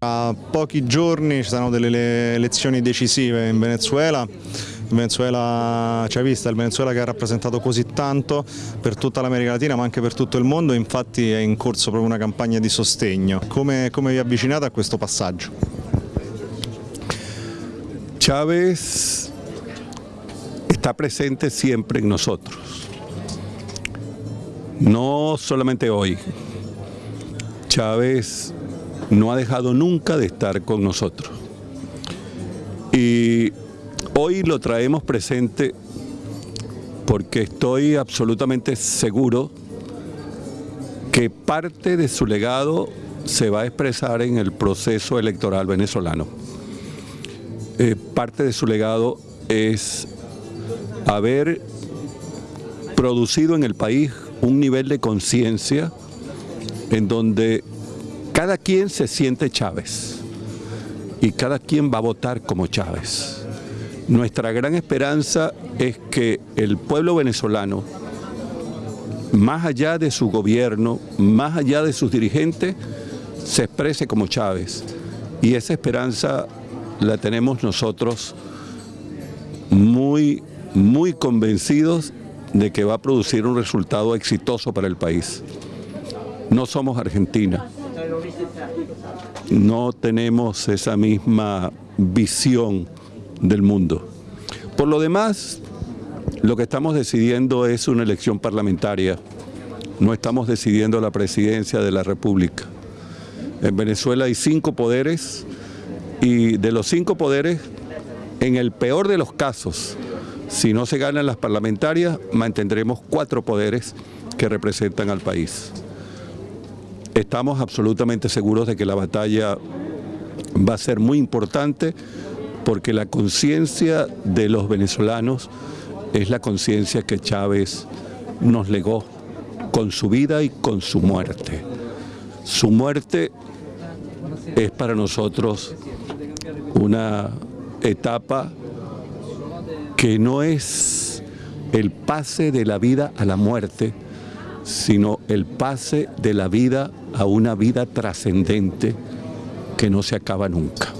tra pochi giorni ci saranno delle elezioni decisive in Venezuela. Il Venezuela chavista, il Venezuela che ha rappresentato così tanto per tutta l'America Latina ma anche per tutto il mondo, infatti è in corso proprio una campagna di sostegno. Come, come vi avvicinate a questo passaggio? Chávez está presente siempre en nosotros, no solamente hoy. Chávez no ha dejado nunca de estar con nosotros. Y hoy lo traemos presente porque estoy absolutamente seguro que parte de su legado se va a expresar en el proceso electoral venezolano. Eh, parte de su legado es haber producido en el país un nivel de conciencia en donde cada quien se siente Chávez y cada quien va a votar como Chávez. Nuestra gran esperanza es que el pueblo venezolano, más allá de su gobierno, más allá de sus dirigentes, se exprese como Chávez. Y esa esperanza la tenemos nosotros muy, muy convencidos de que va a producir un resultado exitoso para el país. No somos Argentina, no tenemos esa misma visión del mundo. Por lo demás, lo que estamos decidiendo es una elección parlamentaria, no estamos decidiendo la presidencia de la República. En Venezuela hay cinco poderes y de los cinco poderes, en el peor de los casos, si no se ganan las parlamentarias, mantendremos cuatro poderes que representan al país. Estamos absolutamente seguros de que la batalla va a ser muy importante porque la conciencia de los venezolanos es la conciencia que Chávez nos legó con su vida y con su muerte. Su muerte es para nosotros una etapa que no es el pase de la vida a la muerte, sino el pase de la vida a una vida trascendente que no se acaba nunca.